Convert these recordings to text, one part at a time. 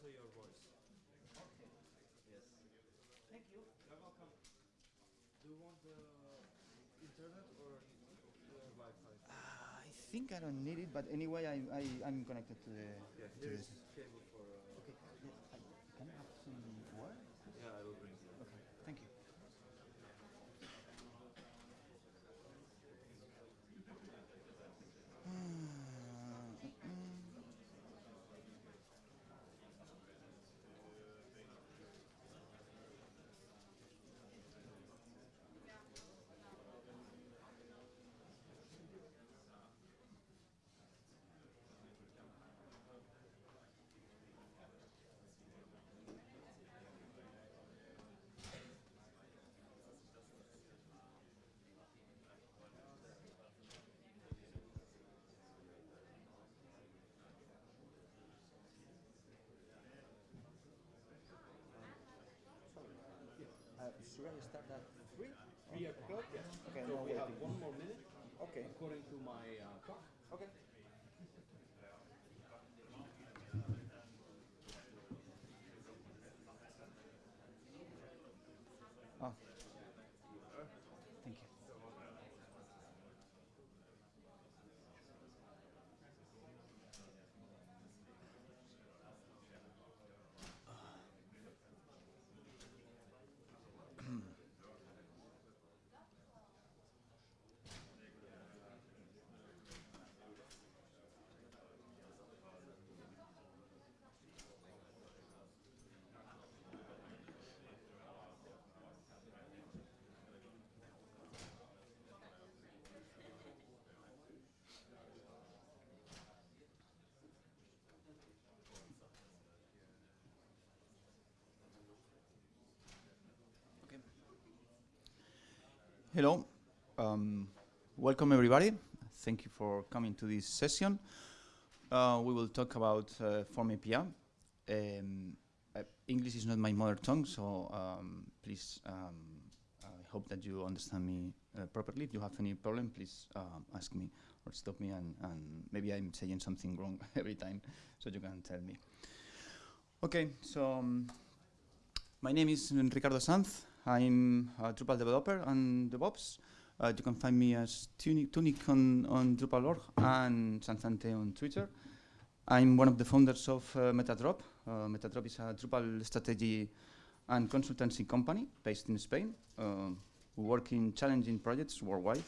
also your voice. Yes. Thank you. You're welcome. Do you want the internet or uh, Wi-Fi? Uh, I think I don't need it, but anyway, I, I, I'm connected to the. Yeah, to here's this. cable for. Uh, Okay. Yeah, I, can I have some water? yeah, I will bring you. Okay. Thank you. Uh, should I start at three? Three o'clock, yes. Okay, So no we have one more minute Okay. according to my uh, clock. Okay. Hello. Um, welcome, everybody. Thank you for coming to this session. Uh, we will talk about uh, Form API. Um, uh, English is not my mother tongue, so um, please, um, I hope that you understand me uh, properly. If you have any problem, please um, ask me or stop me, and, and maybe I'm saying something wrong every time, so you can tell me. Okay, so um, my name is Ricardo Sanz. I'm a Drupal developer and DevOps. Uh, you can find me as Tunic, Tunic on, on Drupal.org and Sanzante on Twitter. I'm one of the founders of uh, Metadrop. Uh, Metadrop is a Drupal strategy and consultancy company based in Spain. Uh, we work in challenging projects worldwide.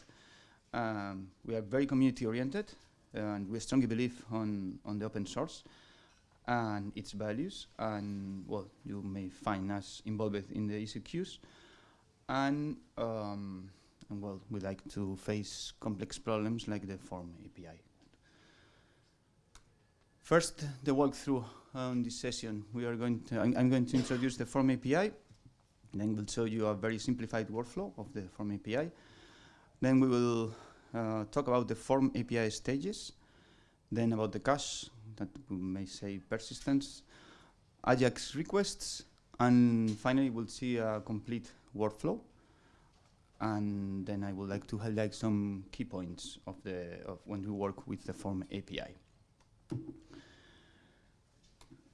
Um, we are very community oriented and we strongly believe on, on the open source and its values. And well, you may find us involved in the ECQs. And, um, and well, we like to face complex problems like the form API. First, the walkthrough on this session. We are going to, I'm, I'm going to introduce the form API. Then we'll show you a very simplified workflow of the form API. Then we will uh, talk about the form API stages. Then about the cache, that we may say persistence, Ajax requests, and finally we'll see a complete workflow. And then I would like to highlight some key points of the of when we work with the Form API.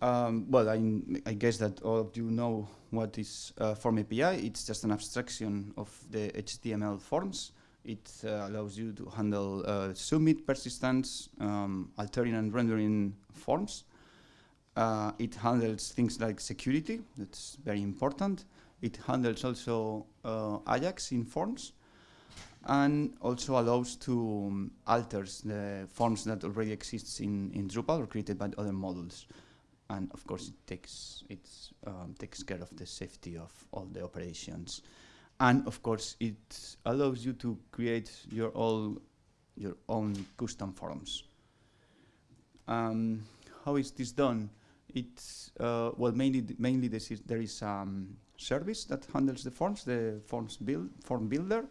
Um, well, I, I guess that all of you know what is uh, Form API. It's just an abstraction of the HTML forms. It uh, allows you to handle uh, submit, persistence, um, altering and rendering forms. Uh, it handles things like security, that's very important. It handles also Ajax in forms, and also allows to um, the forms that already exists in, in Drupal or created by other modules. And of course, it takes, it um, takes care of the safety of all the operations. And of course, it allows you to create your all your own custom forms. Um, how is this done? It's uh, well mainly mainly this is there is um, service that handles the forms, the forms build form builder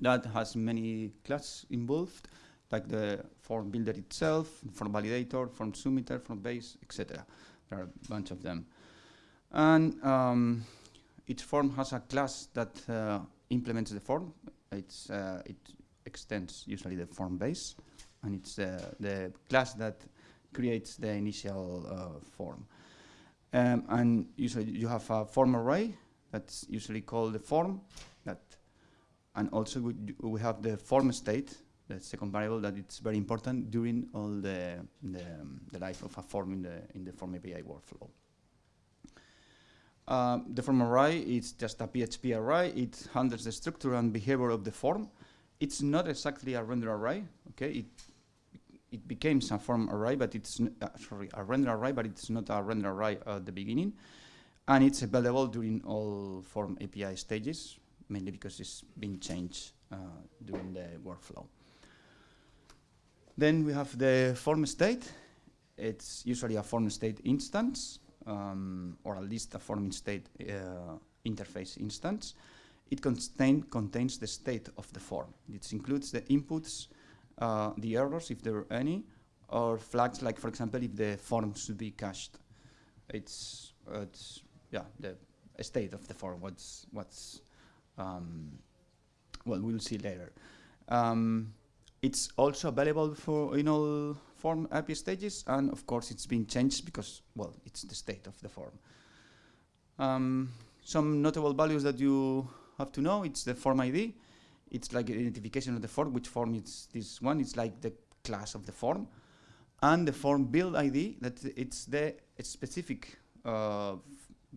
that has many classes involved, like the form builder itself, form validator, form submitter, form base, etc. There are a bunch of them, and um, each form has a class that uh, implements the form. It's uh, it extends usually the form base, and it's uh, the class that creates the initial uh, form. Um, and usually you have a form array that's usually called the form that, and also we, we have the form state, the second variable that it's very important during all the, the, um, the life of a form in the, in the form API workflow. Um, the form array is just a PHP array. It handles the structure and behavior of the form. It's not exactly a render array. Okay, it it becomes a form array, but it's uh, sorry a render array, but it's not a render array at the beginning, and it's available during all form API stages, mainly because it's been changed uh, during the workflow. Then we have the form state. It's usually a form state instance, um, or at least a form state uh, interface instance. It contain, contains the state of the form. It includes the inputs, uh, the errors, if there are any, or flags like, for example, if the form should be cached. It's, uh, it's yeah, the state of the form, what's, what's um, well, we'll see later. Um, it's also available for in all form API stages, and of course it's been changed because, well, it's the state of the form. Um, some notable values that you have to know, it's the form ID. It's like identification of the form, which form is this one. It's like the class of the form. And the form build ID, that it's the specific uh,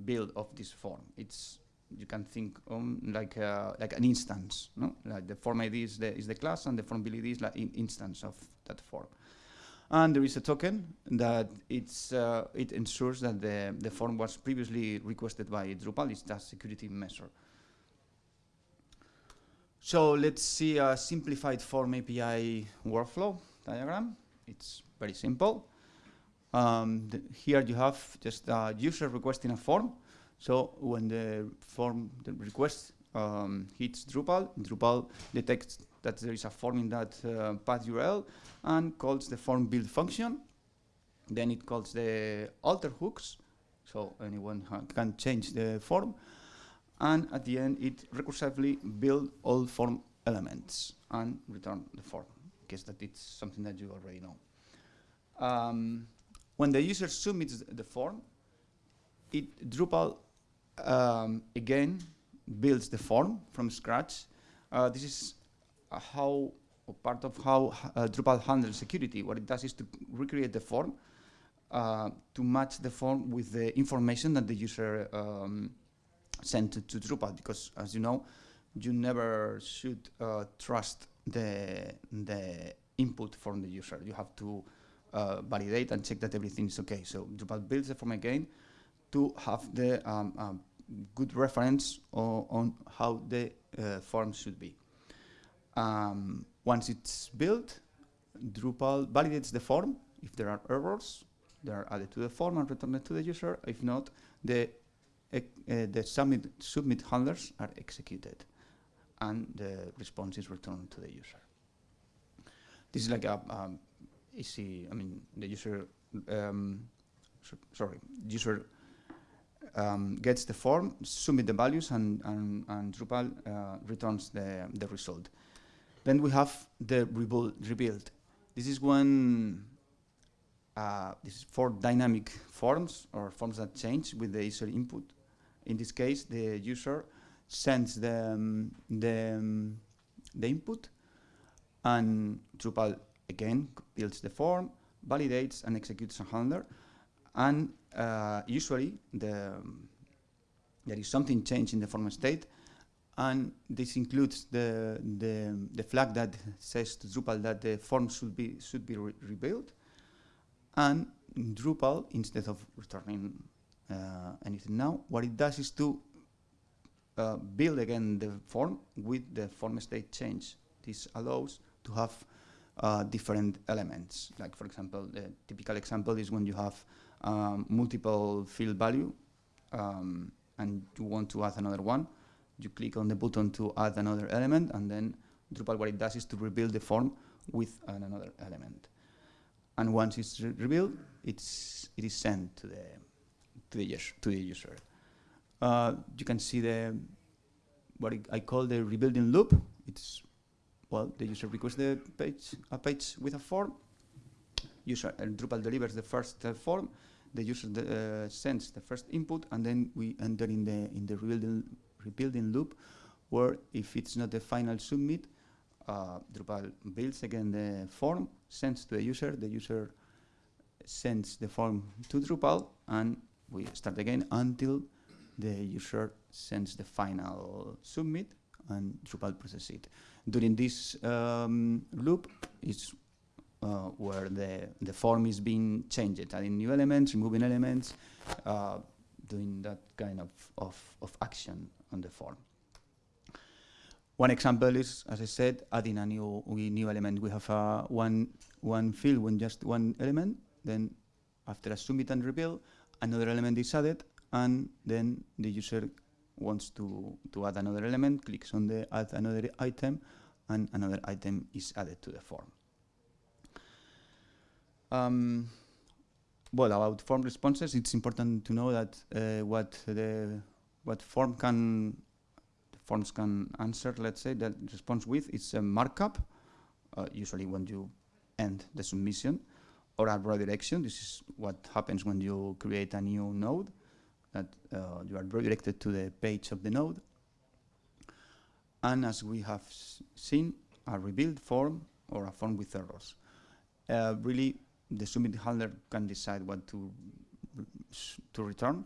build of this form. It's you can think um, like uh, like an instance, no? Like the form ID is the is the class, and the form ID is like an instance of that form. And there is a token that it's uh, it ensures that the the form was previously requested by Drupal. It's that security measure. So let's see a simplified form API workflow diagram. It's very simple. Um, here you have just a user requesting a form. So when the form, the request um, hits Drupal, Drupal detects that there is a form in that uh, path URL and calls the form build function. Then it calls the alter hooks, so anyone can change the form. And at the end, it recursively build all form elements and return the form. Guess that it's something that you already know. Um, when the user submits the form, it Drupal um, again builds the form from scratch. Uh, this is how part of how uh, Drupal handles security. What it does is to recreate the form uh, to match the form with the information that the user um, sent to, to Drupal. Because as you know, you never should uh, trust the the input from the user. You have to uh, validate and check that everything is okay. So Drupal builds the form again to have the um, um, good reference o- on how the uh, form should be. Um, once it's built, Drupal validates the form. If there are errors, they are added to the form and returned to the user. If not, the uh, the submit submit handlers are executed, and the response is returned to the user. This is like a um, easy. I mean, the user. Um, so, sorry, user um, gets the form, submit the values, and, and, and Drupal uh, returns the, the result. Then we have the rebuild. This is when uh, this is for dynamic forms or forms that change with the user input. In this case, the user sends the, um, the, um, the input, and Drupal again builds the form, validates, and executes a handler. And uh, usually the, um, there is something changed in the form state, and this includes the, the, the flag that says to Drupal that the form should be, should be re rebuilt. And Drupal, instead of returning uh, anything now, what it does is to uh, build again the form with the form state change. This allows to have uh, different elements. Like for example, the typical example is when you have um, multiple field value um, and you want to add another one, you click on the button to add another element and then Drupal what it does is to rebuild the form with an another element. And once it's re rebuilt, it's, it is sent to the, to the, us to the user. Uh, you can see the what I call the rebuilding loop. It's well, the user requests the page, a page with a form. User and Drupal delivers the first uh, form. The user uh, sends the first input, and then we enter in the in the rebuilding rebuilding loop, where if it's not the final submit, uh, Drupal builds again the form, sends to the user, the user sends the form to Drupal, and we start again until the user sends the final submit, and Drupal processes it. During this um, loop is uh, where the, the form is being changed, adding new elements, removing elements, uh, doing that kind of, of, of action on the form. One example is, as I said, adding a new new element. We have uh, one one field with just one element. Then, after a submit and reveal, another element is added, and then the user wants to to add another element, clicks on the add another item, and another item is added to the form. Um, well, about form responses, it's important to know that uh, what the what form can forms can answer, let's say, that response with is a markup, uh, usually when you end the submission, or a redirection. This is what happens when you create a new node, that uh, you are redirected to the page of the node. And as we have seen, a rebuild form or a form with errors. Uh, really, the submit handler can decide what to to return,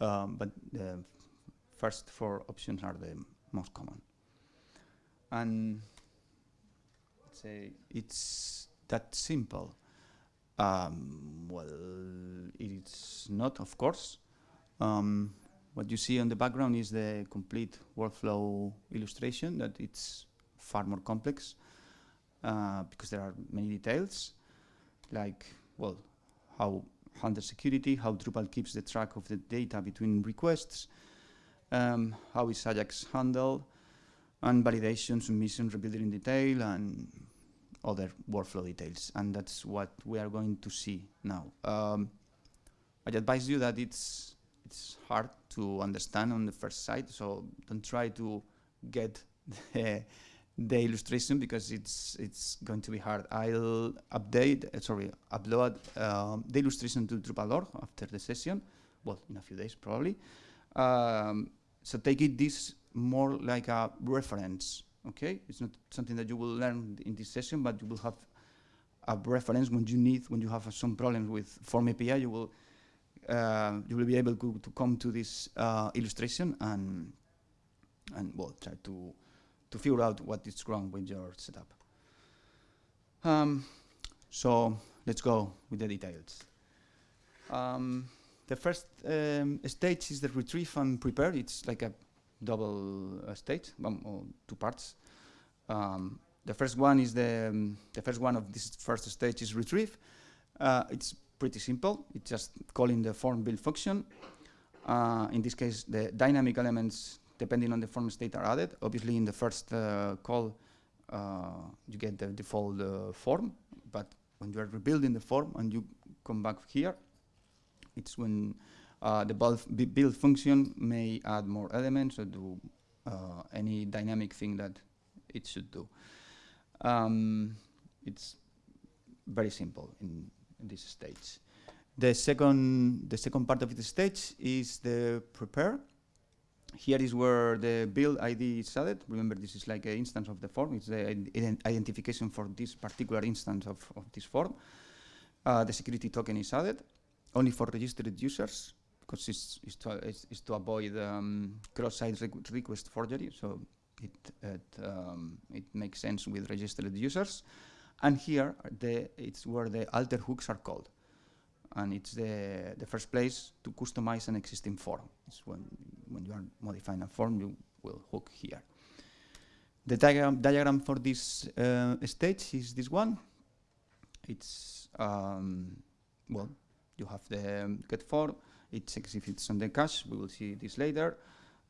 um, but the first four options are the most common. And let's say it's that simple. Um, well, it's not, of course. Um, what you see on the background is the complete workflow illustration that it's far more complex uh, because there are many details like, well, how handle security, how Drupal keeps the track of the data between requests, um, how is Ajax handled, and validation, submission, rebuilding in detail, and other workflow details. And that's what we are going to see now. Um, I advise you that it's it's hard to understand on the first sight, so don't try to get the, the illustration because it's it's going to be hard. I'll update, uh, sorry, upload um, the illustration to Drupal.org after the session, well, in a few days probably. Um, so take it this more like a reference, okay? It's not something that you will learn in this session, but you will have a reference when you need, when you have uh, some problems with Form API, you will uh, you will be able to, to come to this uh, illustration and and well try to to figure out what is wrong with your setup. Um, so let's go with the details. Um, the first um, stage is the retrieve and prepare. It's like a double uh, stage, or two parts. Um, the first one is the um, the first one of this first stage is retrieve. Uh, it's pretty simple. It's just calling the form build function. Uh, in this case, the dynamic elements, depending on the form state, are added. Obviously, in the first uh, call, uh, you get the default uh, form, but when you are rebuilding the form and you come back here, it's when uh, the build function may add more elements or do uh, any dynamic thing that it should do. Um, it's very simple in, in this stage. The second, the second part of the stage is the prepare. Here is where the build ID is added. Remember, this is like an instance of the form. It's the ident- identification for this particular instance of, of this form. Uh, the security token is added only for registered users because it's, it's, to, it's, it's to avoid um, cross-site requ- request forgery. So it it, um, it makes sense with registered users. And here the it's where the alter hooks are called, and it's the the first place to customize an existing form. It's when when you are modifying a form, you will hook here. The diagram diagram for this uh, stage is this one. It's um, well, you have the um, get form. It checks if it's on the cache. We will see this later.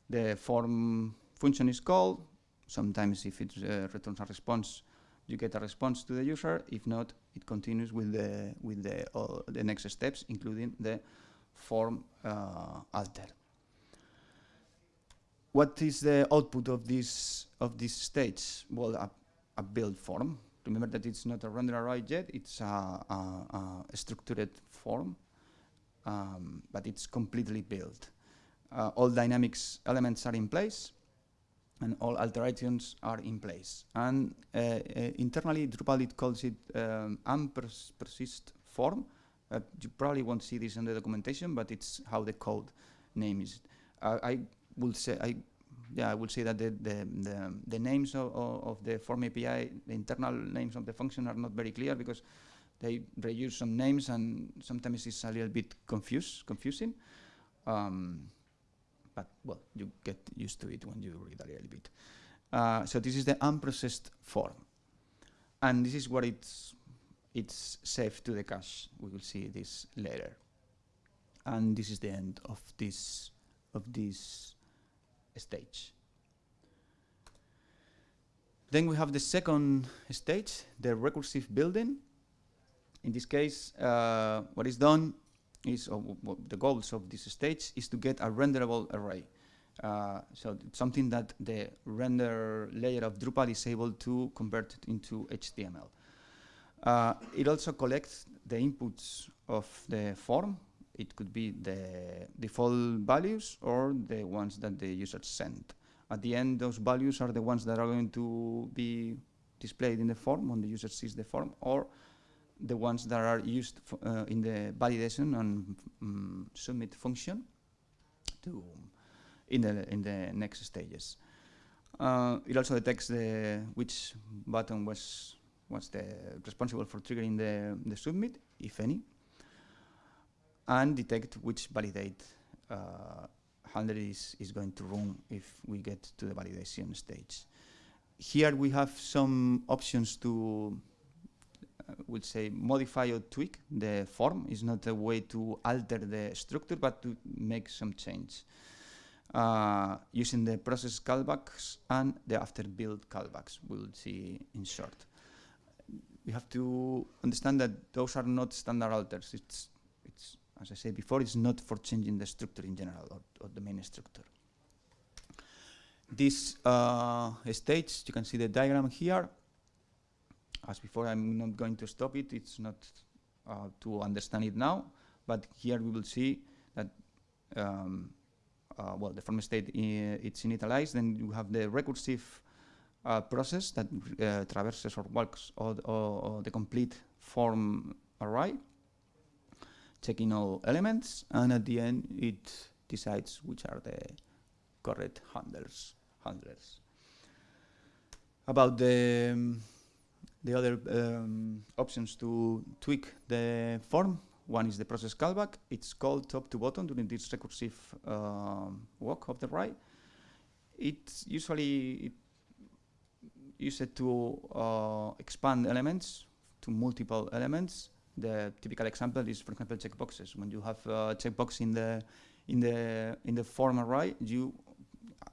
The form function is called. Sometimes if it uh, returns a response, you get a response to the user. If not, it continues with the with the uh, the next steps, including the form uh, alter. What is the output of this of this stage? Well, a, a build form. Remember that it's not a render array yet; it's a, a, a structured form. um, but it's completely built. Uh, all dynamics elements are in place, and all alterations are in place. And uh, uh, internally, Drupal it calls it um, unprocessed form. Uh, you probably won't see this in the documentation, but it's how the code name is. Uh, I say, I, yeah, I will say that the the the, the names of, of, of the form API, the internal names of the function are not very clear because they reuse some names and sometimes it's a little bit confuse, confusing. Um, but well, you get used to it when you read a little bit. Uh, so this is the unprocessed form, and this is what it's it's saved to the cache. We will see this later, and this is the end of this of this stage. Then we have the second stage, the recursive building. In this case, uh, what is done is the goals of this stage is to get a renderable array. Uh, so something that the render layer of Drupal is able to convert into HTML. Uh, it also collects the inputs of the form. It could be the default values or the ones that the user sent. At the end, those values are the ones that are going to be displayed in the form when the user sees the form, or the ones that are used uh, in the validation and um, submit function to in the in the next stages. Uh, it also detects the which button was was the responsible for triggering the the submit, if any, and detect which validate uh, handler is is going to run if we get to the validation stage. Here we have some options to uh, would say modify or tweak the form. Is not a way to alter the structure but to make some change. Uh, using the process callbacks and the after build callbacks we will see in short. We have to understand that those are not standard alters. It's it's as I said before it's not for changing the structure in general or, or the main structure this uh, stage you can see the diagram here as before, I'm not going to stop it. It's not uh, to understand it now, but here we will see that, um, uh, well, the form state it's initialized. Then you have the recursive uh, process that uh, traverses or walks all, all, all the complete form array, checking all elements, and at the end it decides which are the correct handlers. handlers. About the um, the other um, options to tweak the form, one is the process callback. It's called top to bottom during this recursive um, walk of the right. It's usually it used to uh, expand elements to multiple elements. The typical example is, for example, checkboxes. When you have a checkbox in the in the in the form array, you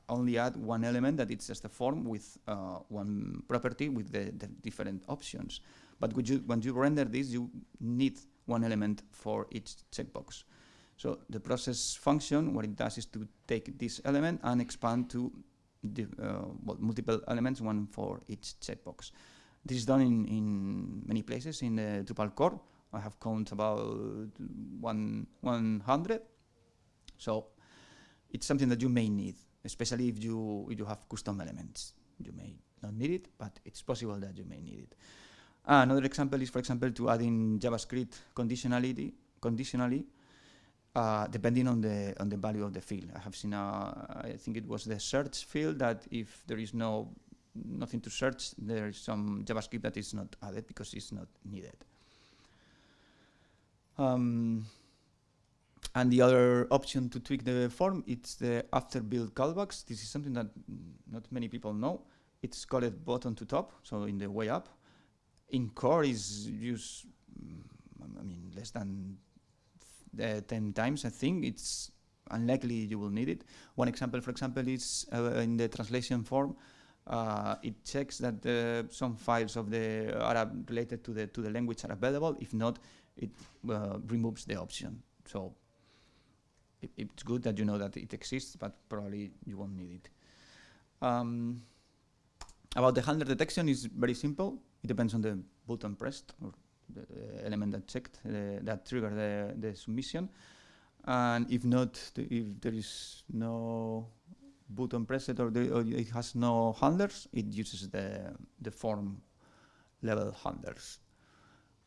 only add one element that it's just a form with uh, one property with the, the, different options. But when you, when you render this, you need one element for each checkbox. So the process function, what it does is to take this element and expand to the, uh, well, multiple elements, one for each checkbox. This is done in, in many places in the Drupal core. I have counted about one, 100. So it's something that you may need especially if you, if you have custom elements. You may not need it, but it's possible that you may need it. Uh, another example is, for example, to add in JavaScript conditionality, conditionally, uh, depending on the on the value of the field. I have seen, a, I think it was the search field that if there is no nothing to search, there is some JavaScript that is not added because it's not needed. Um, and the other option to tweak the form, it's the after build callbacks. This is something that not many people know. It's called bottom to top, so in the way up. In core is used, mm, I mean, less than uh, 10 times, I think. It's unlikely you will need it. One example, for example, is uh, in the translation form. Uh, it checks that some files of the are related to the to the language are available. If not, it uh, removes the option. So it, it's good that you know that it exists, but probably you won't need it. Um, about the handler detection is very simple. It depends on the button pressed or the element that checked uh, that triggered the, the submission. And if not, if there is no button pressed or, the, or it has no handlers, it uses the, the form level handlers.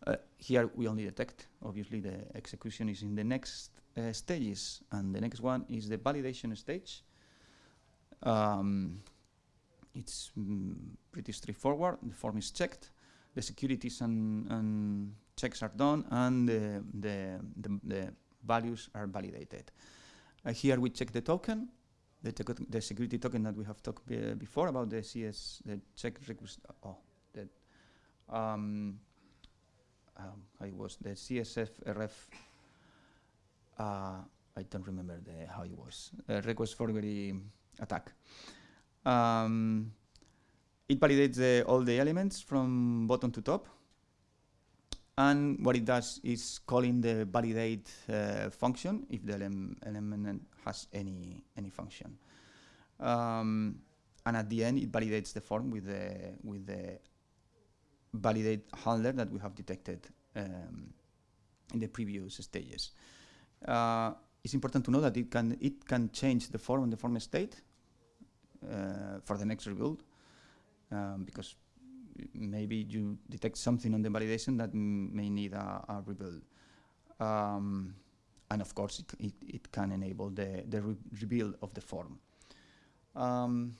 Uh, here we only detect, obviously the execution is in the next uh, stages, and the next one is the validation stage. Um, it's mm, pretty straightforward. The form is checked, the securities and, and checks are done, and the, the, the, the values are validated. Uh, here we check the token, the, the security token that we have talked be- before about the CS, the check request. Oh, that um, um, was the CSF RF. Uh, I don't remember the how it was. Uh, request forgery attack. Um, it validates the, all the elements from bottom to top. And what it does is calling the validate uh, function if the elem- element has any any function. Um, and at the end, it validates the form with the with the validate handler that we have detected um, in the previous stages. Uh, it's important to know that it can it can change the form and the form state uh, for the next rebuild um, because maybe you detect something on the validation that may need a, a rebuild. Um, and of course, it, it, it can enable the, the re- rebuild of the form. Um,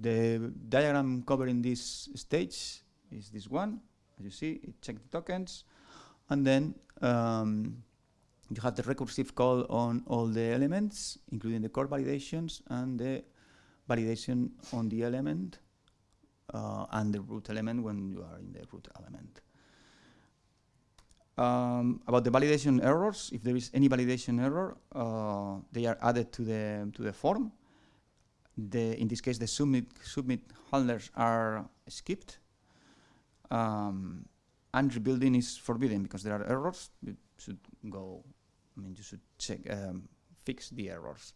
the diagram covering this stage is this one. As you see, it checks the tokens, and then um, you have the recursive call on all the elements, including the core validations and the validation on the element uh, and the root element when you are in the root element. Um, about the validation errors, if there is any validation error, uh, they are added to the to the form. The in this case, the submit submit handlers are skipped, um, and rebuilding is forbidden because there are errors. You should go. I mean, you should check um, fix the errors.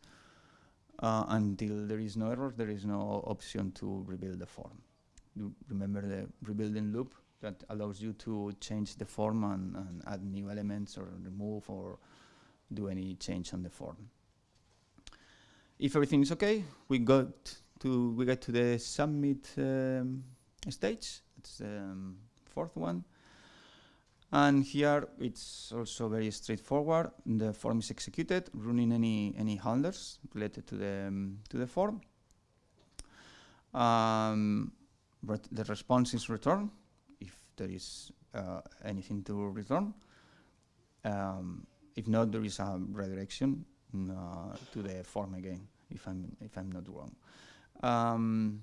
Uh, until there is no errors, there is no option to rebuild the form. You remember the rebuilding loop that allows you to change the form and, and add new elements or remove or do any change on the form. If everything is okay, we got to we get to the submit um, stage. It's the um, fourth one. And here it's also very straightforward. The form is executed, running any any handlers related to the um, to the form. Um, ret- the response is returned if there is uh, anything to return. Um, if not, there is a redirection uh, to the form again. If I'm if I'm not wrong. Um,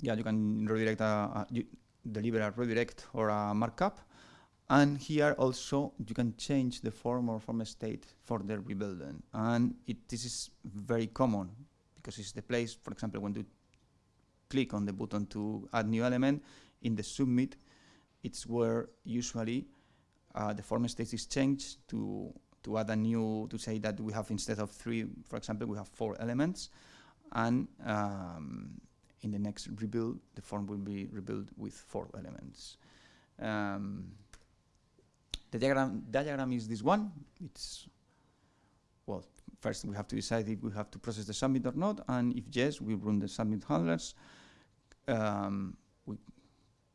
yeah, you can redirect a, a you deliver a redirect or a markup. And here also you can change the form or form state for the rebuilding. And it, this is very common because it's the place, for example, when you click on the button to add new element in the submit, it's where usually uh, the form state is changed to to add a new to say that we have instead of three, for example, we have four elements, and um, in the next rebuild, the form will be rebuilt with four elements. Um, the diagram diagram is this one. It's well, first we have to decide if we have to process the submit or not, and if yes, we run the submit handlers. Um, we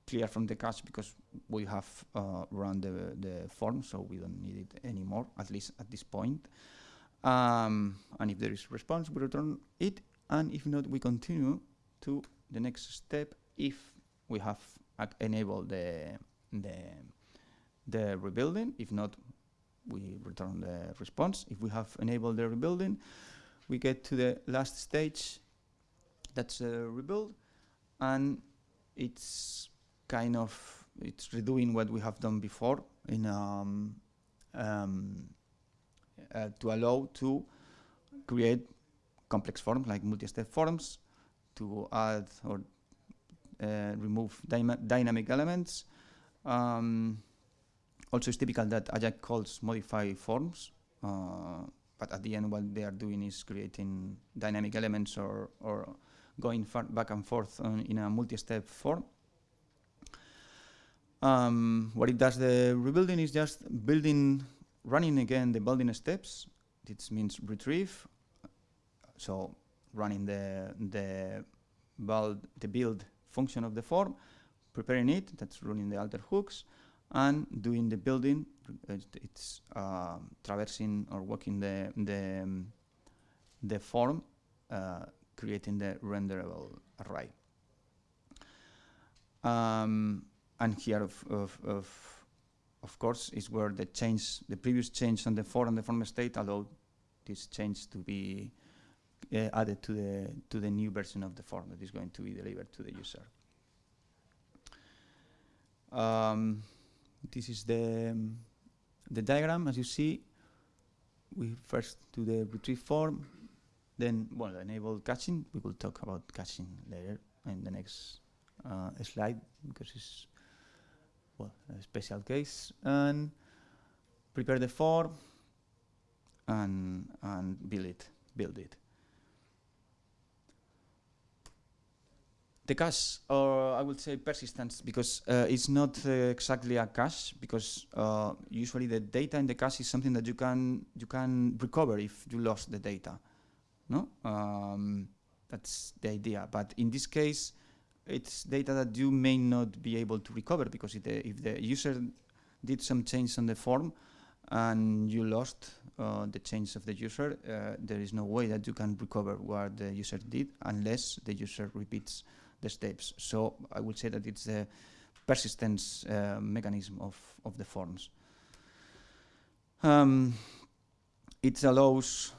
clear from the cache because we have uh, run the the form, so we don't need it anymore, at least at this point. Um, and if there is response, we return it, and if not, we continue to the next step if we have enabled the the the rebuilding. If not, we return the response. If we have enabled the rebuilding, we get to the last stage. That's a rebuild, and it's kind of it's redoing what we have done before in um, um, uh, to allow to create complex forms like multi-step forms to add or uh, remove dynamic elements. Um, also, it's typical that Ajax calls modify forms, uh, but at the end, what they are doing is creating dynamic elements or, or going back and forth on, in a multi-step form. Um, what it does, the rebuilding is just building running again the building steps, this means retrieve, so running the the build the build function of the form, preparing it, that's running the alter hooks, and doing the building, uh, it's um, traversing or walking the the the form, uh, creating the renderable array. Um, and here, of, of, of, of course, is where the change, the previous change on the form and the form state allowed this change to be uh, added to the to the new version of the form that is going to be delivered to the user. Um, this is the um, the diagram. As you see, we first do the retrieve form, then well enable caching. We will talk about caching later in the next uh, slide because it's well a special case and prepare the form and and build it build it. The cache, or I would say persistence, because uh, it's not uh, exactly a cache, because uh, usually the data in the cache is something that you can you can recover if you lost the data. No, um, that's the idea. But in this case, it's data that you may not be able to recover because if the, if the user did some change on the form and you lost uh, the change of the user, uh, there is no way that you can recover what the user did unless the user repeats the steps. So I would say that it's the persistence uh, mechanism of, of the forms. Um, it allows,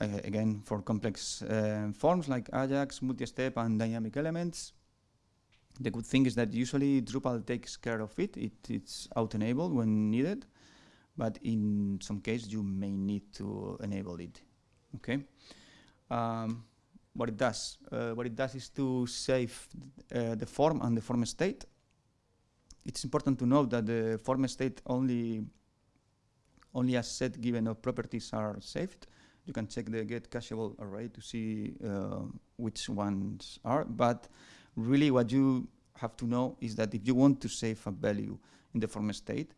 again, for complex uh, forms like Ajax, multi-step, and dynamic elements. The good thing is that usually Drupal takes care of it. it it's auto-enabled when needed, but in some cases you may need to enable it. Okay. Um, what it does. Uh, what it does is to save uh, the form and the form state. It's important to note that the form state only only a set given of properties are saved. You can check the get cacheable array to see uh, which ones are, but really what you have to know is that if you want to save a value in the form state,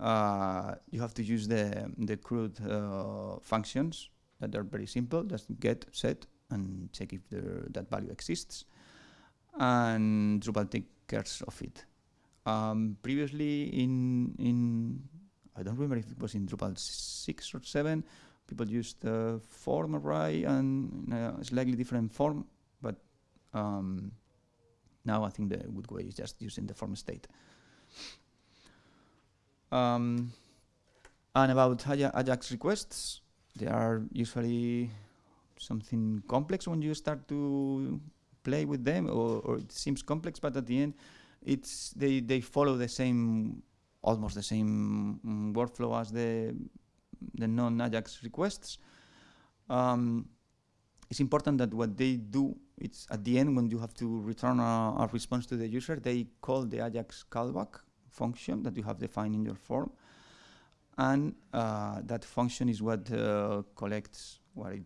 uh, you have to use the, the CRUD uh, functions that are very simple, just get, set, and check if there, that value exists. And Drupal takes care of it. Um, previously in in I don't remember if it was in Drupal six or seven, people used the form array and a slightly different form, but um, now I think the good way is just using the form state. Um, and about Ajax requests, they are usually something complex when you start to play with them, or, or it seems complex, but at the end, it's they they follow the same, almost the same mm, workflow as the the non-Ajax requests. Um, it's important that what they do, it's at the end when you have to return a, a, response to the user, they call the Ajax callback function that you have defined in your form. And uh, that function is what uh, collects what it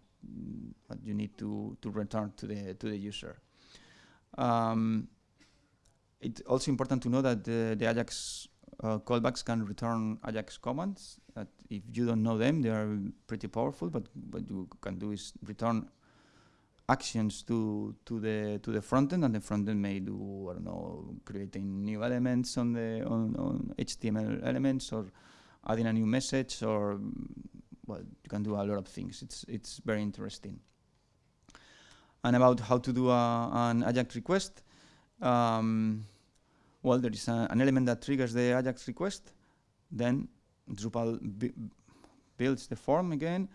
what you need to to return to the to the user. Um, it's also important to know that the, the Ajax uh, callbacks can return Ajax commands. That if you don't know them, they are pretty powerful. But what you can do is return actions to to the to the frontend, and the frontend may do I don't know creating new elements on the on, on HTML elements or adding a new message or well, you can do a lot of things. It's it's very interesting. And about how to do a, an Ajax request, um, well, there is a, an element that triggers the Ajax request. Then Drupal builds the form again,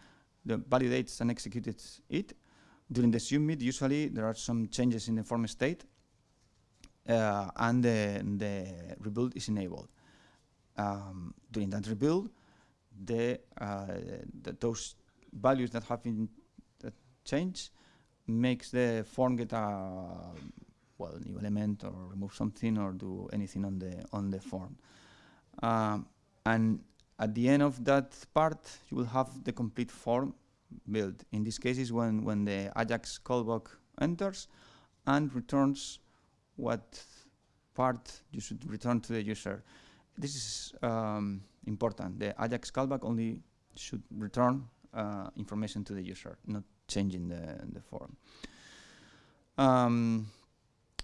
the validates and executes it. During the submit, usually there are some changes in the form state, uh, and the, the rebuild is enabled. Um, during that rebuild, the, uh, the, those values that have been changed makes the form get a well new element or remove something or do anything on the on the form um, and at the end of that part you will have the complete form built in this case is when when the ajax callback enters and returns what part you should return to the user this is um, important. The Ajax callback only should return uh, information to the user, not changing the, the form. Um,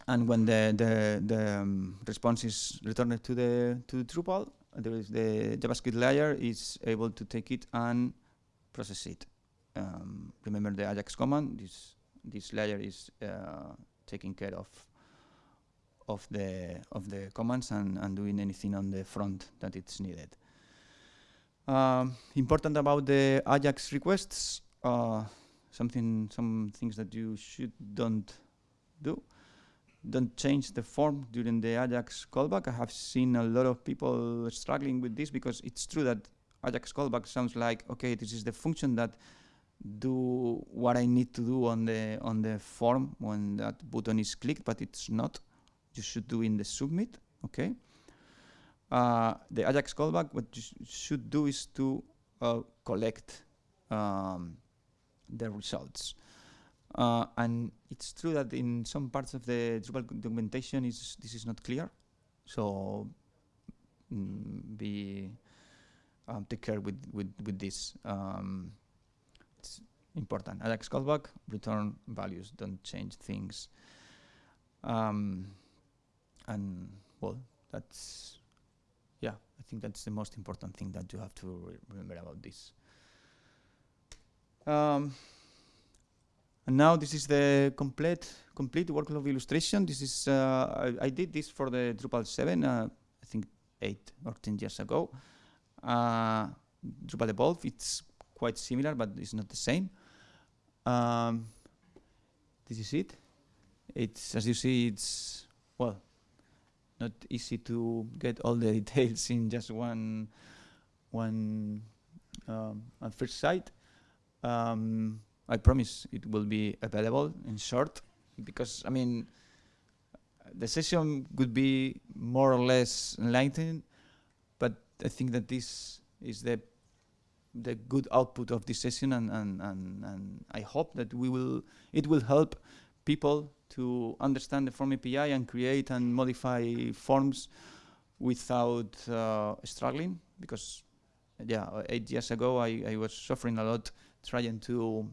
and when the the, the um, response is returned to the to Drupal, there is the JavaScript layer is able to take it and process it. Um, remember the Ajax command. This this layer is uh, taking care of of the of the commands and, and doing anything on the front that it's needed. Um, important about the Ajax requests, uh, something some things that you should don't do. Don't change the form during the Ajax callback. I have seen a lot of people struggling with this because it's true that Ajax callback sounds like okay, this is the function that do what I need to do on the on the form when that button is clicked, but it's not. You should do in the submit. Okay. Uh, the Ajax callback, what you sh should do is to uh, collect um, the results. Uh, and it's true that in some parts of the Drupal documentation is this is not clear. So mm, be um, take care with with with this. Um, it's important. Ajax callback, return values, don't change things. Um, and well, that's yeah. I think that's the most important thing that you have to re remember about this. Um, and now this is the complete complete workflow illustration. This is uh, I, I, did this for the Drupal 7, uh, I think eight or ten years ago. Uh, Drupal Evolve, it's quite similar, but it's not the same. Um, this is it. It's as you see, it's well, not easy to get all the details in just one one um, at first sight. Um, I promise it will be available in short because I mean the session could be more or less enlightening, but I think that this is the the good output of this session and, and, and, and I hope that we will it will help people to understand the form API and create and modify forms without uh, struggling because yeah eight years ago I, I was suffering a lot trying to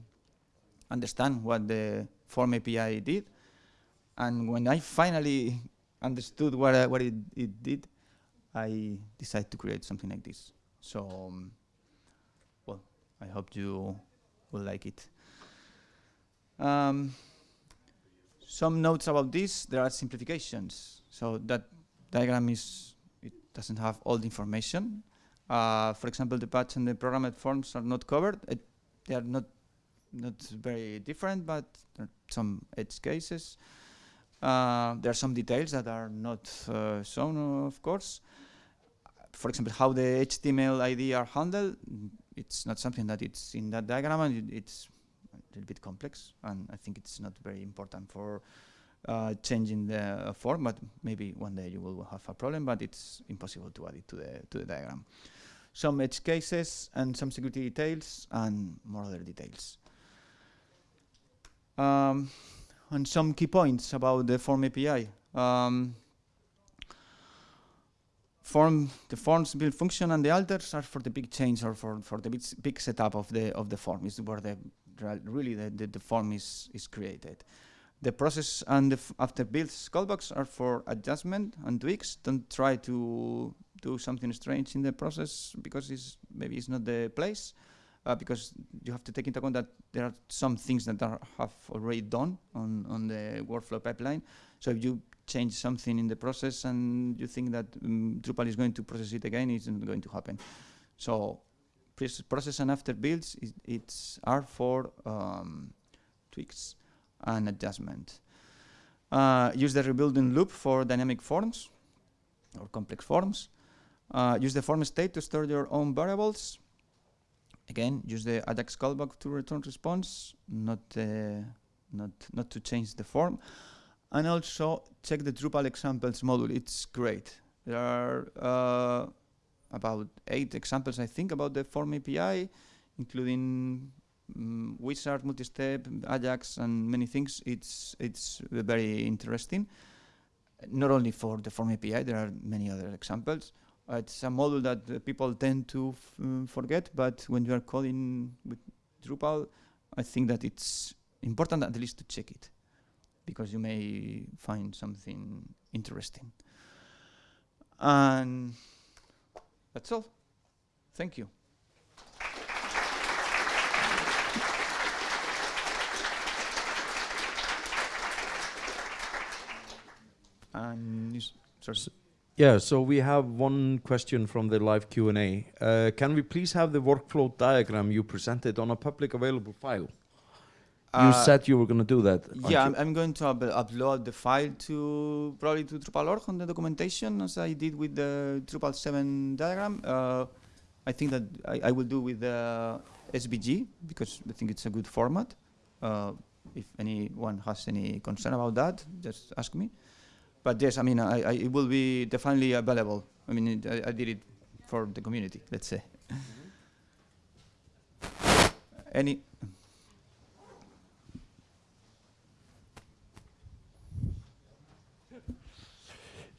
understand what the form API did and when I finally understood what, uh, what it, it did I decided to create something like this so um, I hope you will like it. Um, some notes about this, there are simplifications. So that diagram is, it doesn't have all the information. Uh, for example, the batch and the programmed forms are not covered. It, they are not not very different, but some edge cases. Uh, there are some details that are not uh, shown, of course. For example, how the HTML ID are handled, it's not something that it's in that diagram and it, it's a little bit complex and I think it's not very important for uh, changing the uh, form but maybe one day you will have a problem but it's impossible to add it to the to the diagram some edge cases and some security details and more other details um, and some key points about the form API um, form the forms build function and the alters are for the big change or for for the big, big setup of the of the form is where the really the, the, the form is is created. The process and the after builds callbacks are for adjustment and tweaks. Don't try to do something strange in the process because it's maybe it's not the place uh, because you have to take into account that there are some things that are have already done on on the workflow pipeline so if you change something in the process and you think that um, Drupal is going to process it again, it's not going to happen. So process and after builds, it, it's are for um, tweaks and adjustment. Uh, use the rebuilding loop for dynamic forms or complex forms. Uh, use the form state to store your own variables. Again, use the Ajax callback to return response, not uh, not not to change the form. And also check the Drupal examples module. It's great. There are uh, about eight examples, I think, about the form API, including um, Wizard, Multistep, Ajax, and many things. It's it's very interesting. Not only for the form API, there are many other examples. It's a module that uh, people tend to um, forget, but when you are coding with Drupal, I think that it's important at least to check it because you may find something interesting. And that's all. Thank you. And sorry. Yeah, so we have one question from the live Q&A. Uh, can we please have the workflow diagram you presented on a public available file? you Uh, said you were going to do that. Yeah, I'm, you? I'm going to up- upload the file to probably to Drupal.org on the documentation as I did with the Drupal 7 diagram. Uh, I think that I, I will do with the SVG because I think it's a good format. Uh, if anyone has any concern about that, just ask me. But yes, I mean, I, I, it will be definitely available. I mean, it, I, I did it for the community, let's say. Any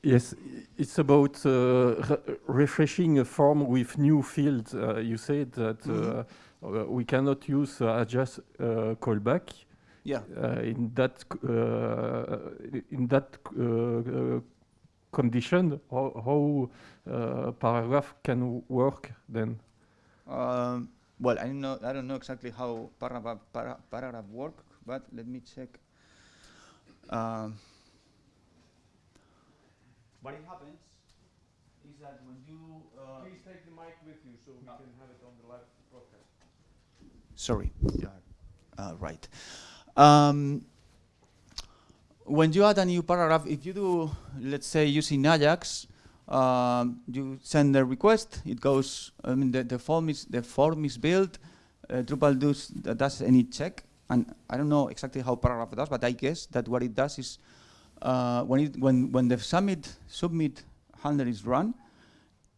Yes, it's about uh, re- refreshing a form with new fields. Uh, you said that uh, uh, we cannot use uh, Ajax uh, callback. Yeah. Uh, in that uh, in that uh, uh, condition, how, how uh, paragraph can work then? Um, well, I don't know. I don't know exactly how paragraph para, paragraph work, but let me check. Um, what it happens is that when you uh, Please take the mic with you so we No. can have it on the live broadcast. sorry, yeah, uh, right. Um, when you add a new paragraph, if you do, let's say, using Ajax, um, you send the request. It goes. I mean, the, the form is the form is built. Uh, Drupal does does any check, and I don't know exactly how paragraph does, but I guess that what it does is uh, when it when when the submit submit handler is run,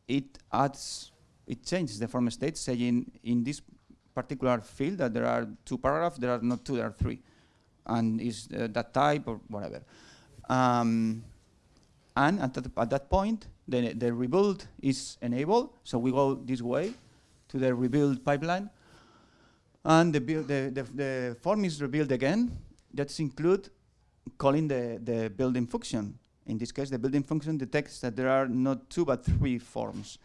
it adds it changes the form state, saying in this particular field that there are two paragraphs, there are not two, there are three, and is uh, that type or whatever. Um, and at that, at that point, the, the rebuild is enabled. So we go this way to the rebuild pipeline, and the, the, the, the form is rebuilt again. That's include calling the, the building function. In this case, the building function detects that there are not two but three forms.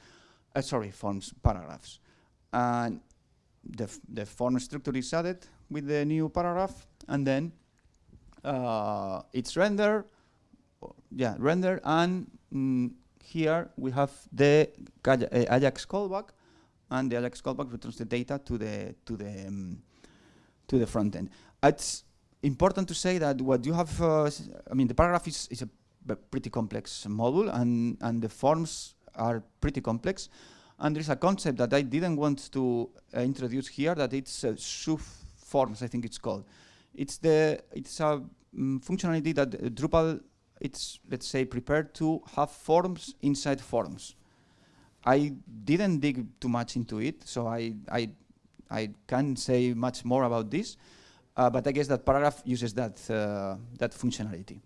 Uh, sorry, forms, paragraphs. And the, the form structure is added with the new paragraph, and then uh, it's render, yeah, render, and mm, here we have the uh, Ajax callback, and the Ajax callback returns the data to the to the um, to the front end. It's important to say that what you have, uh, I mean, the paragraph is, is a pretty complex module, and and the forms are pretty complex. And there is a concept that I didn't want to uh, introduce here that it's uh, forms, I think it's called. It's the it's a mm, functionality that uh, Drupal it's let's say prepared to have forms inside forms. I didn't dig too much into it, so I I I can't say much more about this. Uh, but I guess that paragraph uses that uh, that functionality.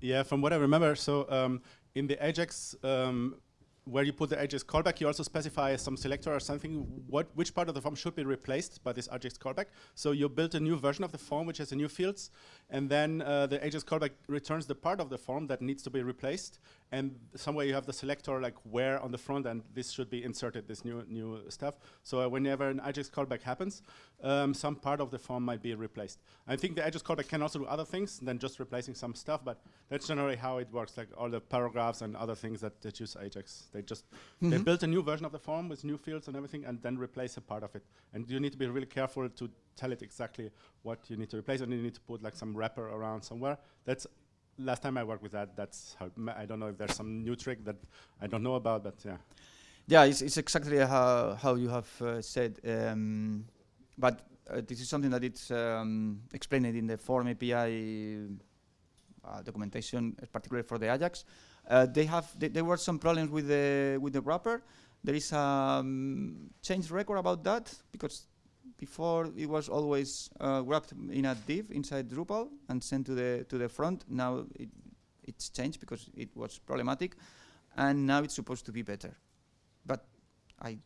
Yeah, from what I remember, so um, in the Ajax, um, where you put the Ajax callback, you also specify some selector or something, what which part of the form should be replaced by this Ajax callback. So you build a new version of the form which has the new fields, and then uh, the Ajax callback returns the part of the form that needs to be replaced, and somewhere you have the selector like where on the front end this should be inserted, this new new stuff. So uh, whenever an Ajax callback happens, um, some part of the form might be replaced. I think the Ajax callback can also do other things than just replacing some stuff, but that's generally how it works, like all the paragraphs and other things that, that use Ajax. They just they Mhm. build a new version of the form with new fields and everything, and then replace a part of it. And you need to be really careful to tell it exactly what you need to replace, and you need to put like some wrapper around somewhere. That's last time I worked with that. That's how I don't know if there's some new trick that I don't know about, but yeah. Yeah, it's, it's exactly how, how you have uh, said. Um, but uh, this is something that it's um, explained in the Form API uh, documentation, particularly for the Ajax. Uh, they have th there were some problems with the with the wrapper. There is a um, change record about that because before it was always uh, wrapped in a div inside Drupal and sent to the to the front. Now it, it's changed because it was problematic. and now it's supposed to be better. But I,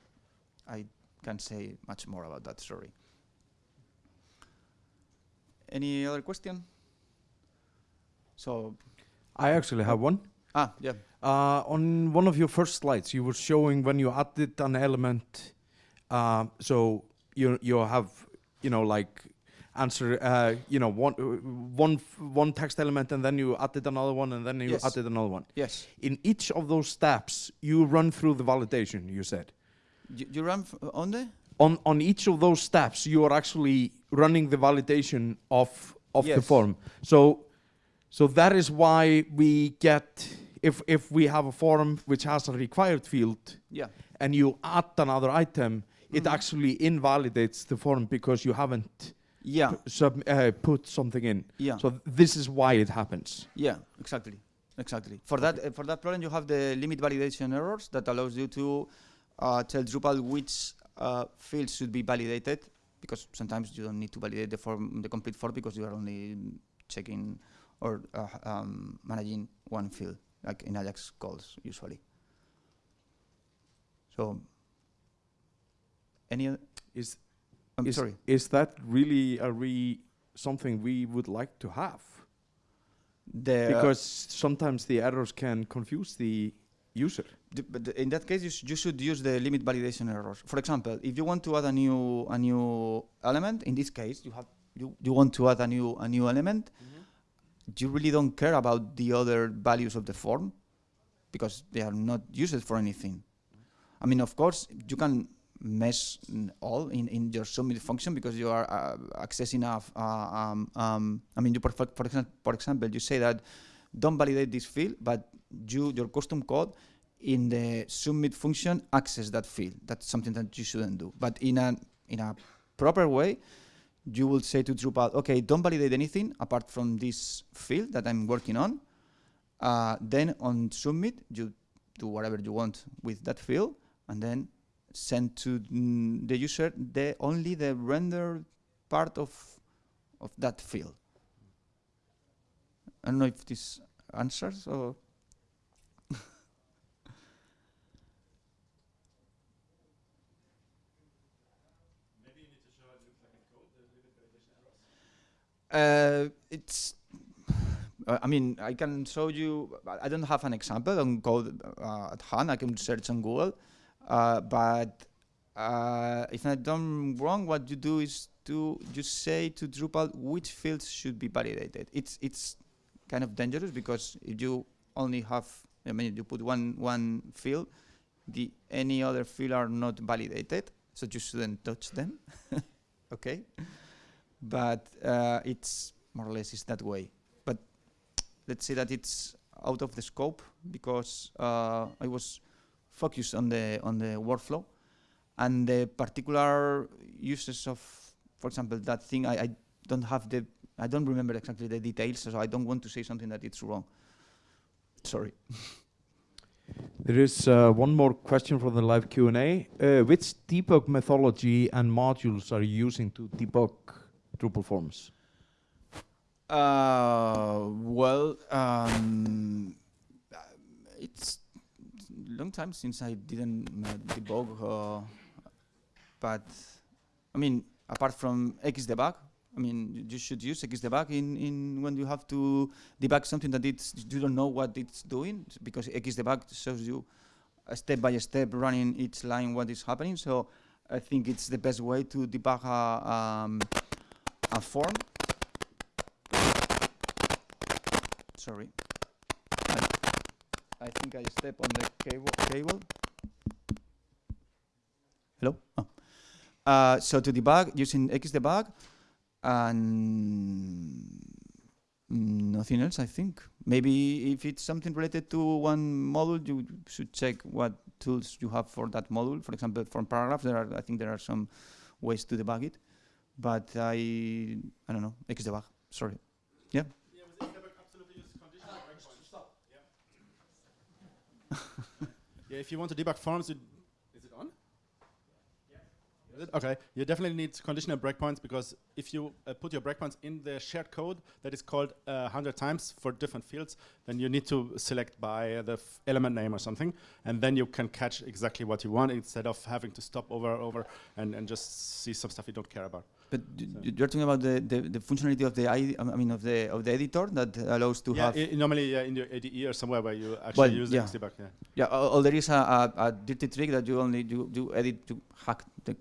I can't say much more about that. Sorry. Any other question? So, I actually have one. ah, yeah. Uh, on one of your first slides, you were showing when you added an element. Uh, so you you have you know like answer uh, you know one one one text element and then you added another one and then you Yes. added another one. Yes. In each of those steps, you run through the validation. You said You, you run on the? on on each of those steps, you are actually running the validation of of the Yes. form. So so that is why we get if if we have a form which has a required field Yeah. and you add another item, it Mhm. actually invalidates the form because you haven't Yeah. sub, uh, put something in. Yeah. So this is why it happens. Yeah, exactly, exactly. For that, uh, for that problem, you have the limit validation errors that allows you to uh, tell Drupal which uh, fields should be validated, because sometimes you don't need to validate the form, the complete form, because you are only checking or uh, um, managing one field, like in Ajax calls usually. So, any? Is I'm is, sorry. is that really a re something we would like to have? The uh, because sometimes the errors can confuse the user. But in that case, you, sh- you should use the limit validation errors. For example, if you want to add a new a new element, in this case, you have you, you want to add a new a new element. Mm-hmm. You really don't care about the other values of the form because they are not used for anything. I mean, of course, you can mess all in, in your submit function because you are uh, accessing a, um, um, I mean, you for, for, example, for example, you say that don't validate this field, but you your custom code in the submit function access that field. That's something that you shouldn't do. But in a in a proper way, you will say to Drupal, okay, don't validate anything apart from this field that I'm working on. Uh, then on submit, you do whatever you want with that field, and then send to the user the only the render part of of that field. I don't know if this answers or Uh, it's. Uh, I mean, I can show you. I- I don't have an example on code uh, at hand. I can search on Google, uh, but uh, if I'm done wrong, what you do is to you say to Drupal which fields should be validated. It's it's kind of dangerous because if you only have, I mean, you put one one field, the any other field are not validated, so you shouldn't touch them. okay but uh, it's more or less is that way. But let's say that it's out of the scope because uh, I was focused on the on the workflow and the particular uses of, for example, that thing. I, I don't have the I don't remember exactly the details, so I don't want to say something that it's wrong. Sorry. There is uh, one more question from the live Q&A. Uh, which debug methodology and modules are you using to debug Drupal forms? Uh, well, um, it's long time since I didn't uh, debug, but I mean, apart from Xdebug, I mean, you should use Xdebug in, in when you have to debug something that it's you don't know what it's doing because Xdebug shows you a step by step running each line what is happening. So I think it's the best way to debug a, um, a form. Sorry. I, think I step on the cable. cable. Hello? Oh. Uh, so to debug using Xdebug and nothing else, I think. Maybe if it's something related to one module, you should check what tools you have for that module. For example, for paragraphs, there are I think there are some ways to debug it, but I I don't know Xdebug. Sorry. Yeah. Yeah, if you want to debug forms, is it on? Is it? Okay, you definitely need conditional breakpoints because if you uh, put your breakpoints in the shared code that is called uh, 100 times for different fields, then you need to select by the element name or something, and then you can catch exactly what you want instead of having to stop over and over and, and just see some stuff you don't care about. But So- you're talking about the, the, the functionality of the ID, I mean of the of the editor that allows to yeah, have i- normally uh, in your IDE or somewhere where you actually Well, use yeah. the XDebug. Yeah. Yeah, or, or there is a, a, a dirty trick that you only do you edit to hack the,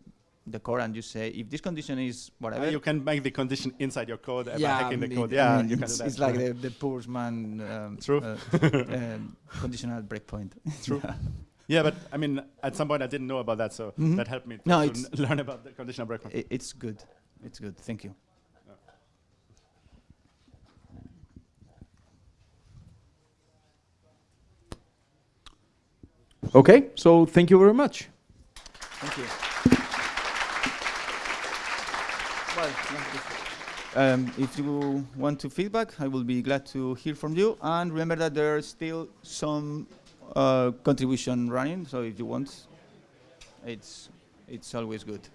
the core and you say if this condition is Uh, whatever. you can make the condition inside your code uh, by yeah, hacking the I code. mean, I Yeah, mean, you can it's, do that. it's like the, the poor man um, True. uh, um, conditional breakpoint. True. Yeah. Yeah, but I mean, at some point I didn't know about that, so Mhm. that helped me to, No, to learn about the conditional breakpoint. I- it's good. It's good. Thank you. Okay, so thank you very much. Thank you. Well, um, if you want to feedback, I will be glad to hear from you. And remember that there are still some Uh, contribution running. So if you want, it's it's always good.